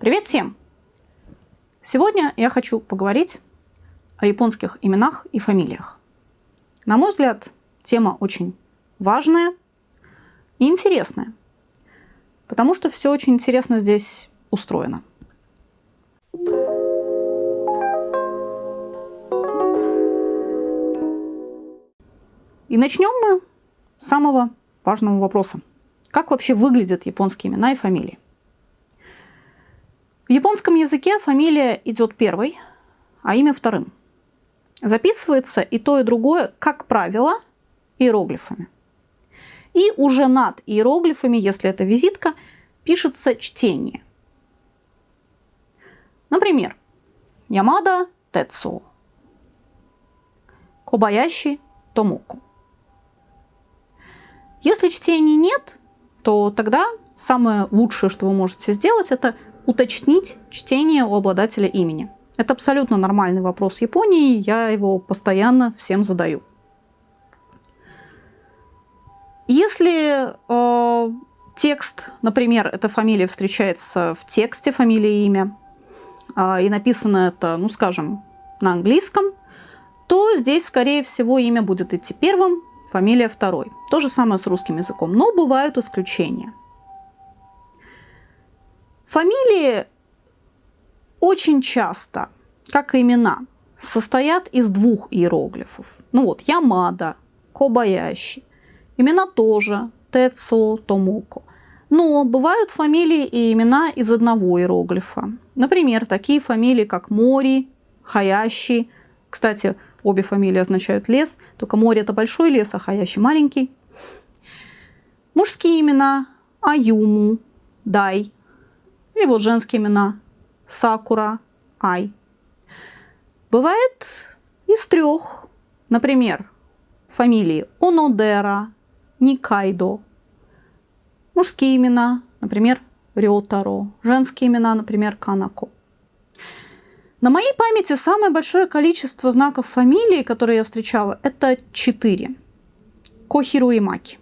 Привет всем! Сегодня я хочу поговорить о японских именах и фамилиях. На мой взгляд, тема очень важная и интересная, потому что все очень интересно здесь устроено. И начнем мы с самого важного вопроса. Как вообще выглядят японские имена и фамилии? В японском языке фамилия идет первой, а имя вторым. Записывается и то, и другое, как правило, иероглифами. И уже над иероглифами, если это визитка, пишется чтение. Например, Ямада Тецу, Кобаяши Томоку. Если чтений нет, то тогда самое лучшее, что вы можете сделать, это уточнить чтение у обладателя имени. Это абсолютно нормальный вопрос Японии, я его постоянно всем задаю. Если э, текст, например, эта фамилия встречается в тексте, фамилия и имя, э, и написано это, ну скажем, на английском, то здесь, скорее всего, имя будет идти первым, фамилия второй. То же самое с русским языком, но бывают исключения. Фамилии очень часто, как и имена, состоят из двух иероглифов. Ну вот, Ямада, Кобаяши. Имена тоже, Тецо, Томоко. Но бывают фамилии и имена из одного иероглифа. Например, такие фамилии, как Мори, Хаящи. Кстати, обе фамилии означают лес, только Мори это большой лес, а Хаящи маленький. Мужские имена Аюму, Дай, или вот женские имена. Сакура, Ай. Бывает из трех. Например, фамилии Онодера, Никайдо. Мужские имена, например, Рётаро. Женские имена, например, Канако. На моей памяти самое большое количество знаков фамилии, которые я встречала, это четыре. Кохиру и Маки.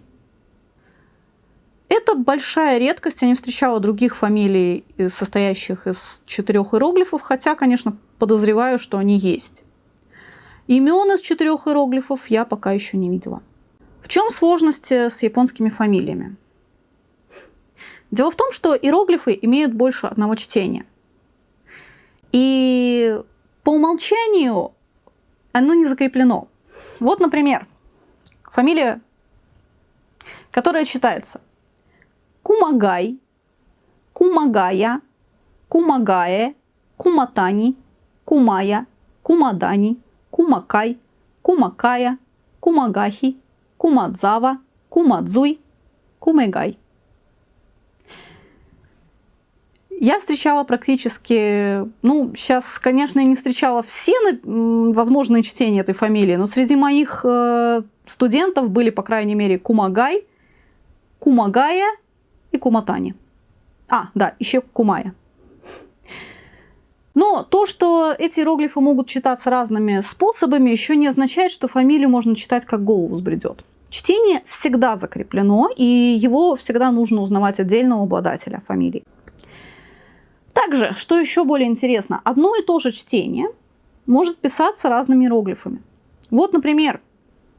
Это большая редкость, я не встречала других фамилий, э, состоящих из четырех иероглифов, хотя, конечно, подозреваю, что они есть. Имен из четырех иероглифов я пока еще не видела. В чем сложности с японскими фамилиями? Дело в том, что иероглифы имеют больше одного чтения. И по умолчанию оно не закреплено. Вот, например, фамилия, которая читается Кумагай, Кумагая, Кумагае, Куматани, Кумая, Кумадани, Кумакай, Кумакая, Кумагахи, Кумадзава, Кумадзуй, Кумегай. Я встречала практически, ну, сейчас, конечно, я не встречала все возможные чтения этой фамилии, но среди моих э, студентов были, по крайней мере, Кумагай, Кумагая и Куматани. А, да, еще Кумая. Но то, что эти иероглифы могут читаться разными способами, еще не означает, что фамилию можно читать как голову сбредет. Чтение всегда закреплено, и его всегда нужно узнавать отдельно у обладателя фамилии. Также, что еще более интересно, одно и то же чтение может писаться разными иероглифами. Вот, например,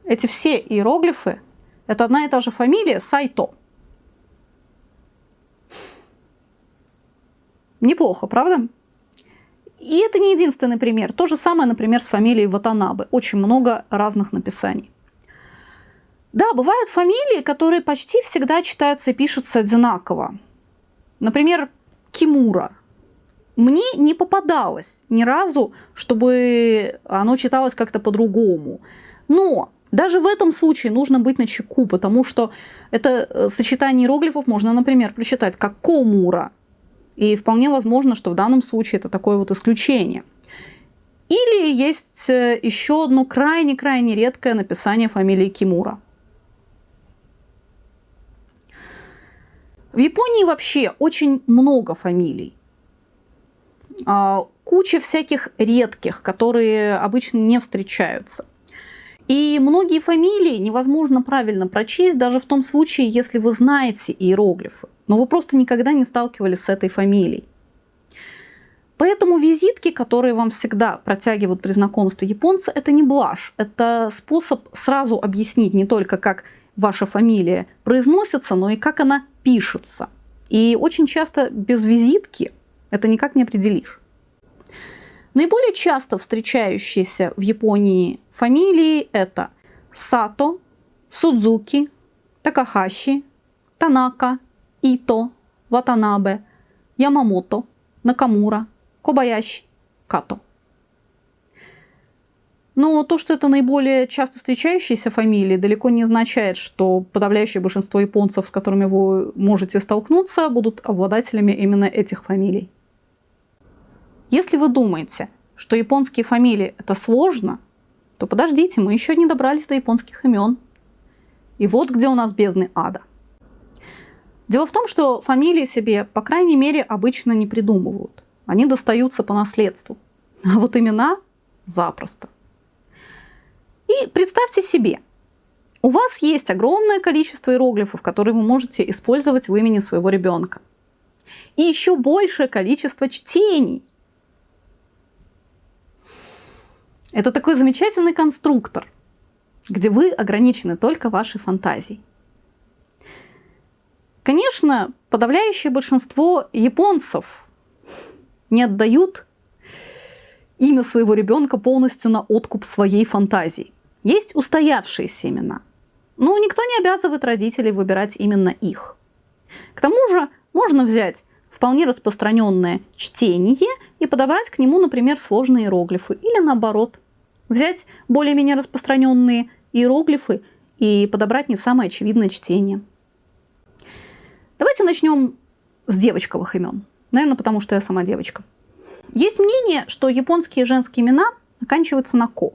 эти все иероглифы – это одна и та же фамилия Сайто. Неплохо, правда? И это не единственный пример. То же самое, например, с фамилией Ватанабе. Очень много разных написаний. Да, бывают фамилии, которые почти всегда читаются и пишутся одинаково. Например, Кимура. Мне не попадалось ни разу, чтобы оно читалось как-то по-другому. Но даже в этом случае нужно быть на чеку, потому что это э, сочетание иероглифов можно, например, прочитать как Комура, и вполне возможно, что в данном случае это такое вот исключение. Или есть э, еще одно крайне-крайне редкое написание фамилии Кимура. В Японии вообще очень много фамилий. А, куча всяких редких, которые обычно не встречаются. И многие фамилии невозможно правильно прочесть, даже в том случае, если вы знаете иероглифы но вы просто никогда не сталкивались с этой фамилией. Поэтому визитки, которые вам всегда протягивают при знакомстве японцы, это не блажь. Это способ сразу объяснить не только, как ваша фамилия произносится, но и как она пишется. И очень часто без визитки это никак не определишь. Наиболее часто встречающиеся в Японии фамилии это Сато, Судзуки, Такахаши, Танака, Ито, Ватанабе, Ямамото, Накамура, Кобаящи, Като. Но то, что это наиболее часто встречающиеся фамилии, далеко не означает, что подавляющее большинство японцев, с которыми вы можете столкнуться, будут обладателями именно этих фамилий. Если вы думаете, что японские фамилии это сложно, то подождите, мы еще не добрались до японских имен. И вот где у нас бездны ада. Дело в том, что фамилии себе, по крайней мере, обычно не придумывают. Они достаются по наследству. А вот имена запросто. И представьте себе, у вас есть огромное количество иероглифов, которые вы можете использовать в имени своего ребенка. И еще большее количество чтений – Это такой замечательный конструктор, где вы ограничены только вашей фантазией. Конечно, подавляющее большинство японцев не отдают имя своего ребенка полностью на откуп своей фантазии. Есть устоявшиеся имена, но никто не обязывает родителей выбирать именно их. К тому же можно взять вполне распространенное чтение и подобрать к нему, например, сложные иероглифы. Или наоборот, взять более-менее распространенные иероглифы и подобрать не самое очевидное чтение. Давайте начнем с девочковых имен. Наверное, потому что я сама девочка. Есть мнение, что японские женские имена оканчиваются на «ко».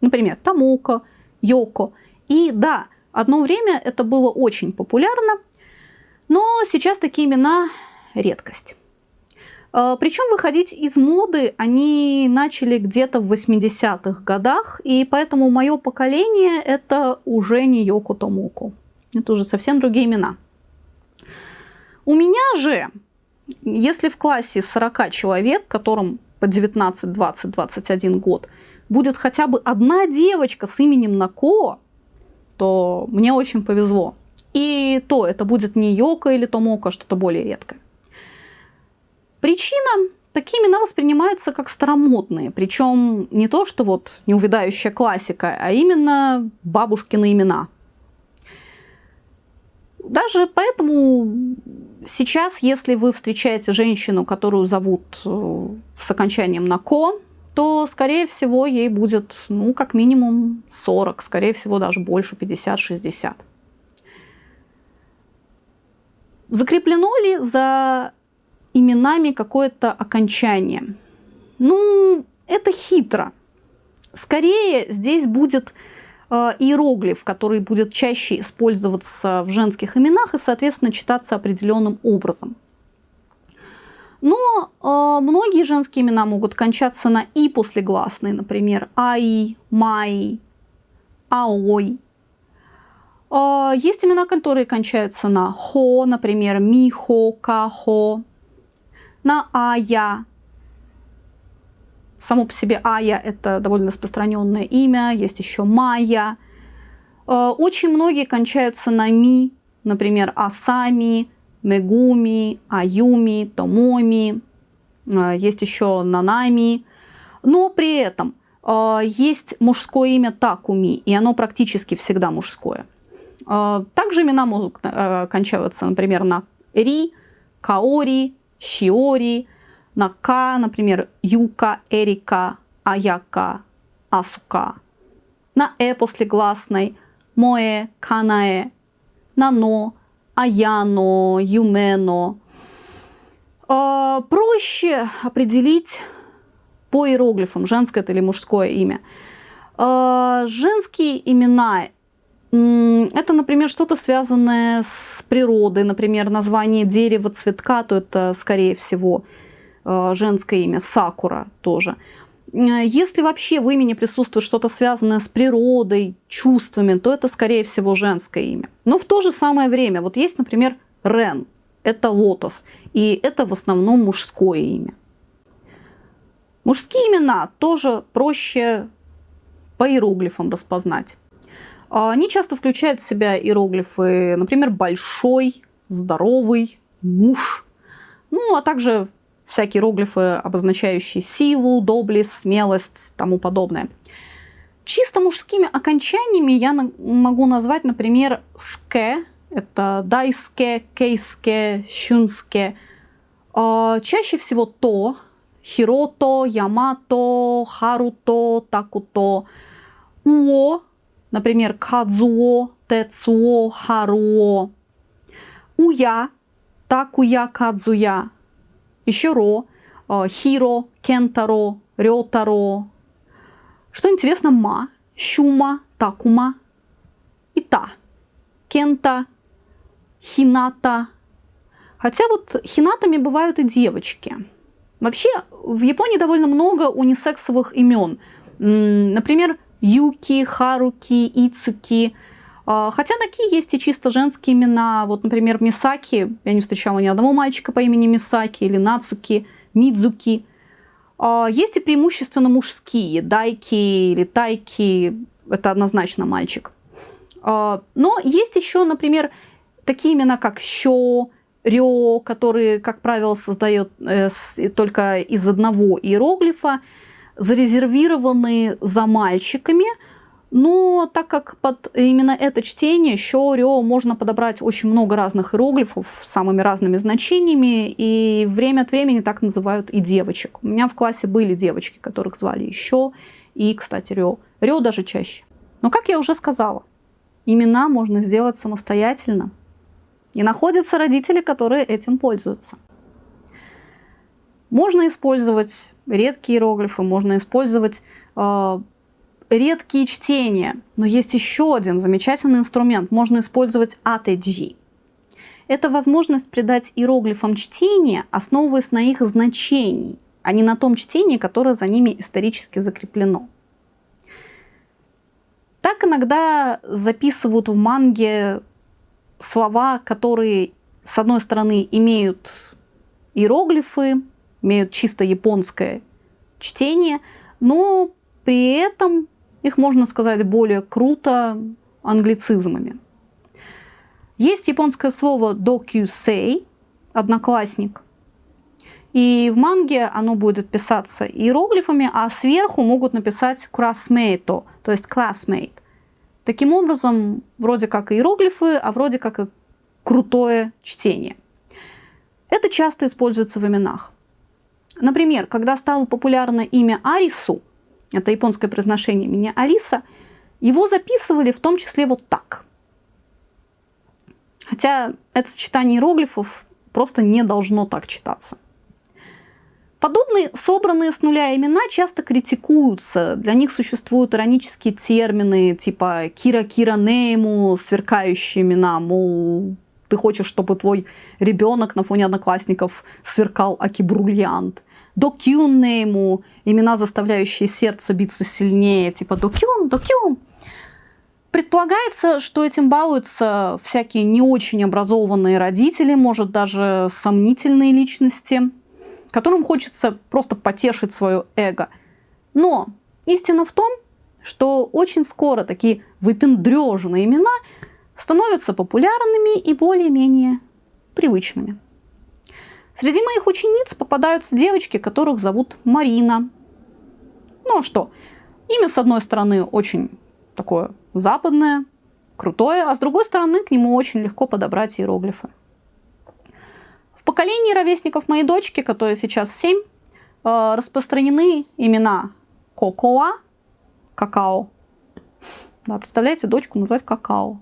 Например, Тамука, Йоко. И да, одно время это было очень популярно, но сейчас такие имена редкость. А, Причем выходить из моды они начали где-то в 80-х годах, и поэтому мое поколение это уже не Йоко Томоко. Это уже совсем другие имена. У меня же, если в классе 40 человек, которым по 19, 20, 21 год, будет хотя бы одна девочка с именем Нако, то мне очень повезло. И то это будет не Йока или Томока, что-то более редкое. Причина такие имена воспринимаются как старомодные, причем не то, что вот неувядающая классика, а именно бабушкины имена. Даже поэтому сейчас, если вы встречаете женщину, которую зовут э, с окончанием на «ко», то, скорее всего, ей будет, ну, как минимум 40, скорее всего, даже больше, 50-60. Закреплено ли за именами какое-то окончание. Ну, это хитро. Скорее здесь будет э, иероглиф, который будет чаще использоваться в женских именах и, соответственно, читаться определенным образом. Но э, многие женские имена могут кончаться на «и» после гласной, например, «аи», «май», «аой». Э, есть имена, которые кончаются на «хо», например, «михо», «кахо», на Ая. Само по себе Ая – это довольно распространенное имя, есть еще Майя. Э, очень многие кончаются на Ми, например, Асами, Мегуми, Аюми, Томоми, э, есть еще Нанами. Но при этом э, есть мужское имя Такуми, и оно практически всегда мужское. Также имена могут кончаться, например, на Ри, Каори, Шиори, на К, например, Юка, Эрика, Аяка, Асука. На Э после гласной Моэ, Канаэ, на Но, Аяно, Юмено. Э, проще определить по иероглифам, женское это или мужское имя. Э, женские имена это, например, что-то связанное с природой, например, название дерева, цветка, то это, скорее всего, э, женское имя, сакура тоже. Э, если вообще в имени присутствует что-то связанное с природой, чувствами, то это, скорее всего, женское имя. Но в то же самое время, вот есть, например, Рен, это лотос, и это в основном мужское имя. Мужские имена тоже проще по иероглифам распознать. А, они часто включают в себя иероглифы, например, большой, здоровый, муж, ну а также всякие иероглифы, обозначающие силу, доблесть, смелость, тому подобное. Чисто мужскими окончаниями я могу назвать, например, ске, это дайске, кейске, щунске. А, чаще всего то, хирото, ямато, харуто, такуто. Уо, например, кадзуо, тецуо, харуо. Уя, такуя, кадзуя. Еще ро, а, хиро, кентаро, рётаро. Что интересно, ма, щума, такума и та. Кента, хината. Хотя вот хинатами бывают и девочки. Вообще в Японии довольно много унисексовых имен. Например, Юки, Харуки, Ицуки. А, хотя такие есть и чисто женские имена. Вот, например, Мисаки. Я не встречала ни одного мальчика по имени Мисаки или Нацуки, Мидзуки. А, есть и преимущественно мужские. Дайки или Тайки. Это однозначно мальчик. А, но есть еще, например, такие имена, как Що, Рё, которые, как правило, создает э, только из одного иероглифа, зарезервированы за мальчиками, но так как под именно это чтение Рё можно подобрать очень много разных иероглифов с самыми разными значениями, и время от времени так называют и девочек. У меня в классе были девочки, которых звали еще и, кстати, Рё. Рё даже чаще. Но, как я уже сказала, имена можно сделать самостоятельно, и находятся родители, которые этим пользуются. Можно использовать редкие иероглифы, можно использовать э, редкие чтения, но есть еще один замечательный инструмент. Можно использовать ATG. Это возможность придать иероглифам чтение, основываясь на их значении, а не на том чтении, которое за ними исторически закреплено. Так иногда записывают в манге слова, которые, с одной стороны, имеют иероглифы, имеют чисто японское чтение, но при этом их можно сказать более круто англицизмами. Есть японское слово dokusei, одноклассник. И в манге оно будет писаться иероглифами, а сверху могут написать classmate, то есть classmate. Таким образом, вроде как иероглифы, а вроде как и крутое чтение. Это часто используется в именах. Например, когда стало популярно имя Арису, это японское произношение меня Алиса, его записывали в том числе вот так. Хотя это сочетание иероглифов просто не должно так читаться. Подобные собранные с нуля имена часто критикуются. Для них существуют иронические термины типа «кира-кира нейму», сверкающие имена, мол, ты хочешь, чтобы твой ребенок на фоне одноклассников сверкал аки-бриллиант. Докюн нейму, имена, заставляющие сердце биться сильнее, типа докюн, докюн. Предполагается, что этим балуются всякие не очень образованные родители, может даже сомнительные личности – которым хочется просто потешить свое эго. Но истина в том, что очень скоро такие выпендреженные имена становятся популярными и более-менее привычными. Среди моих учениц попадаются девочки, которых зовут Марина. Ну а что, имя, с одной стороны, очень такое западное, крутое, а с другой стороны, к нему очень легко подобрать иероглифы поколении ровесников моей дочки, которой сейчас 7, э, распространены имена Кокоа, какао. Да, представляете, дочку назвать какао.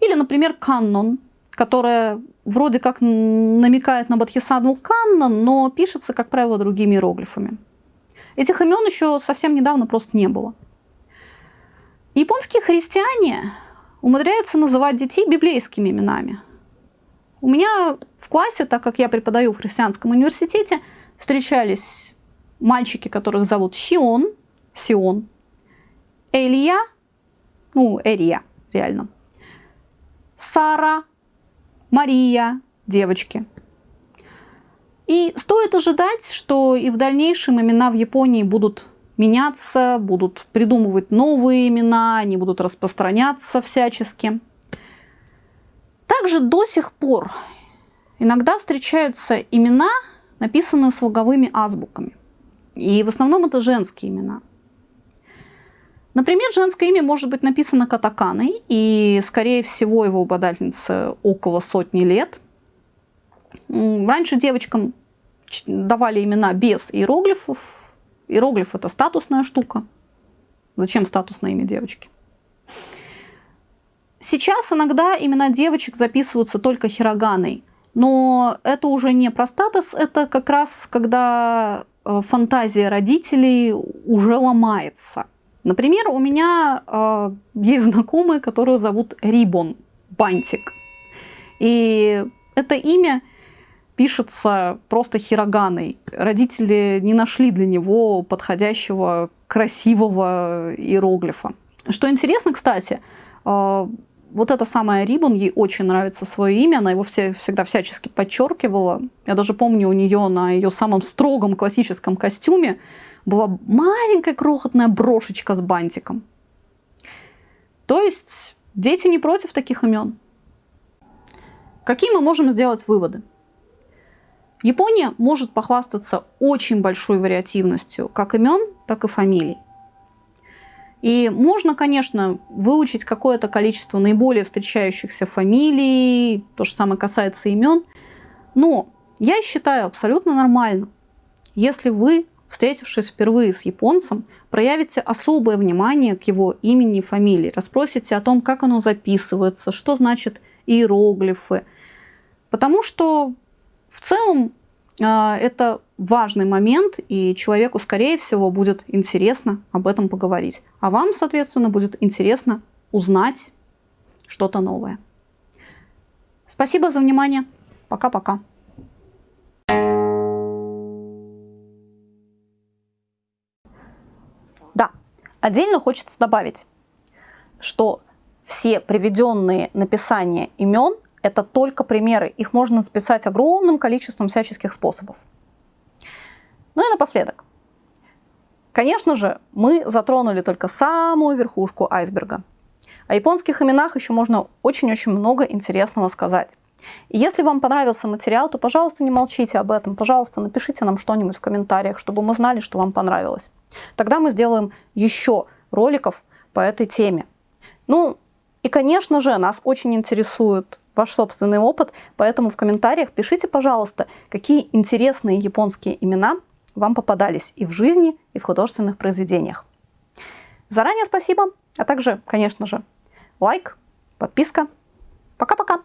Или, например, Каннон, которая вроде как намекает на Бадхисану Каннон, но пишется, как правило, другими иероглифами. Этих имен еще совсем недавно просто не было. Японские христиане умудряются называть детей библейскими именами – у меня в классе, так как я преподаю в христианском университете, встречались мальчики, которых зовут Сион, Сион, Элия, ну, Эрия, реально, Сара, Мария, девочки. И стоит ожидать, что и в дальнейшем имена в Японии будут меняться, будут придумывать новые имена, они будут распространяться всячески. Также до сих пор иногда встречаются имена, написанные слоговыми азбуками. И в основном это женские имена. Например, женское имя может быть написано катаканой, и, скорее всего, его обладательнице около сотни лет. Раньше девочкам давали имена без иероглифов. Иероглиф – это статусная штука. Зачем статусное имя девочки? Сейчас иногда имена девочек записываются только хироганой, но это уже не про статус, это как раз когда э, фантазия родителей уже ломается. Например, у меня э, есть знакомые, которую зовут Рибон, бантик. И это имя пишется просто хироганой. Родители не нашли для него подходящего красивого иероглифа. Что интересно, кстати, э, вот эта самая Рибон, ей очень нравится свое имя, она его все, всегда всячески подчеркивала. Я даже помню у нее на ее самом строгом классическом костюме была маленькая крохотная брошечка с бантиком. То есть дети не против таких имен. Какие мы можем сделать выводы? Япония может похвастаться очень большой вариативностью как имен, так и фамилий. И можно, конечно, выучить какое-то количество наиболее встречающихся фамилий, то же самое касается имен, но я считаю абсолютно нормально, если вы, встретившись впервые с японцем, проявите особое внимание к его имени и фамилии, расспросите о том, как оно записывается, что значит иероглифы. Потому что в целом а, это важный момент, и человеку, скорее всего, будет интересно об этом поговорить. А вам, соответственно, будет интересно узнать что-то новое. Спасибо за внимание. Пока-пока. Отдельно хочется добавить, что все приведенные написания имен это только примеры. Их можно записать огромным количеством всяческих способов. Ну и напоследок. Конечно же, мы затронули только самую верхушку айсберга. О японских именах еще можно очень-очень много интересного сказать. Если вам понравился материал, то, пожалуйста, не молчите об этом. Пожалуйста, напишите нам что-нибудь в комментариях, чтобы мы знали, что вам понравилось. Тогда мы сделаем еще роликов по этой теме. Ну, и, конечно же, нас очень интересует ваш собственный опыт, поэтому в комментариях пишите, пожалуйста, какие интересные японские имена вам попадались и в жизни, и в художественных произведениях. Заранее спасибо, а также, конечно же, лайк, подписка. Пока-пока!